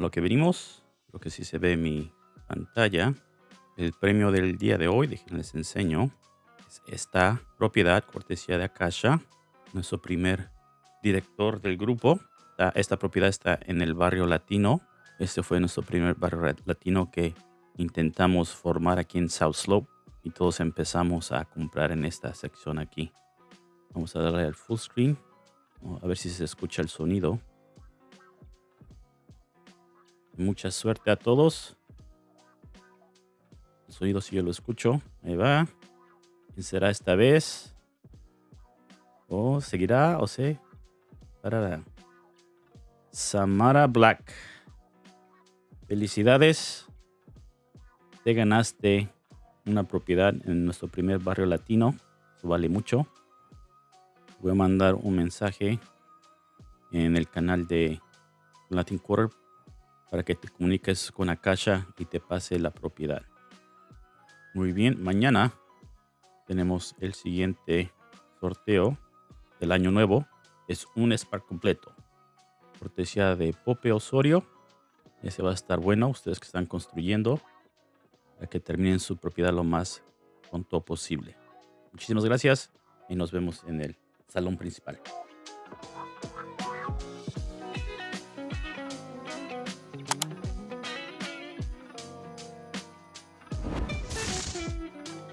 lo que venimos. Creo que sí se ve mi pantalla. El premio del día de hoy, déjenles enseño, es esta propiedad cortesía de Akasha, nuestro primer director del grupo. Esta propiedad está en el barrio latino. Este fue nuestro primer barrio latino que intentamos formar aquí en South Slope y todos empezamos a comprar en esta sección aquí. Vamos a darle al full screen. A ver si se escucha el sonido. Mucha suerte a todos. El sonido si yo lo escucho. Ahí va. ¿Quién será esta vez? ¿O seguirá? ¿O se? Parará. Samara Black. Felicidades. Te ganaste una propiedad en nuestro primer barrio latino. Eso vale mucho. Voy a mandar un mensaje en el canal de Latin Quarter para que te comuniques con Akasha y te pase la propiedad. Muy bien, mañana tenemos el siguiente sorteo del año nuevo. Es un Spark completo. Cortesía de Pope Osorio. Ese va a estar bueno. Ustedes que están construyendo para que terminen su propiedad lo más pronto posible. Muchísimas gracias y nos vemos en el salón principal.